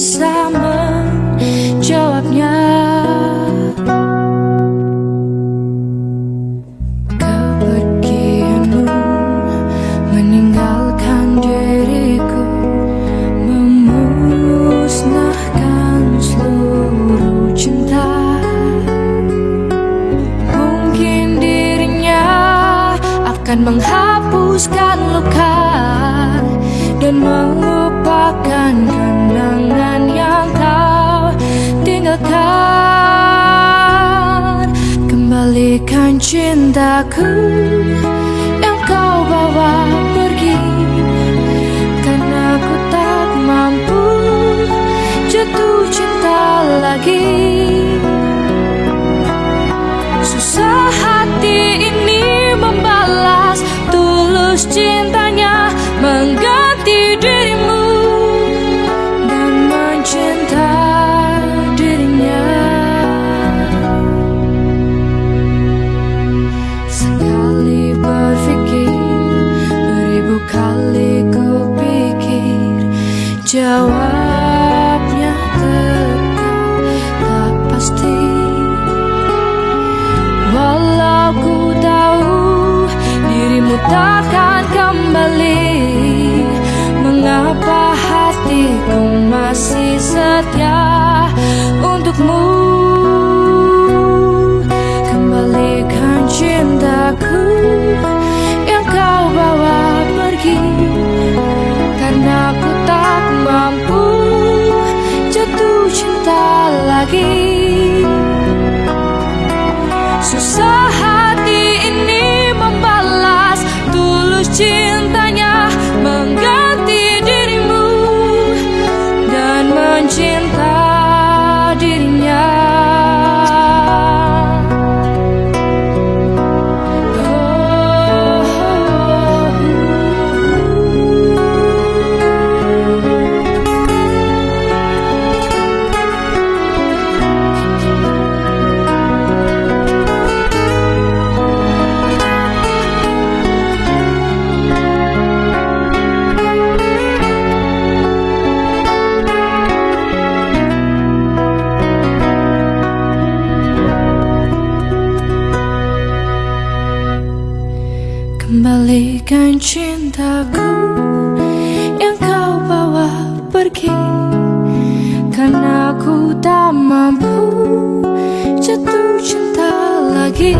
bisa menjawabnya. Kepergianmu meninggalkan diriku Memusnahkan seluruh cinta. Mungkin dirinya akan menghapuskan luka Dan Kembalikan cintaku yang kau bawa kali ku pikir Jawabnya tetap tak pasti. Walau ku tahu dirimu takkan lagi Susah Kembalikan cintaku yang kau bawa pergi. Karena aku tak mampu jatuh cinta lagi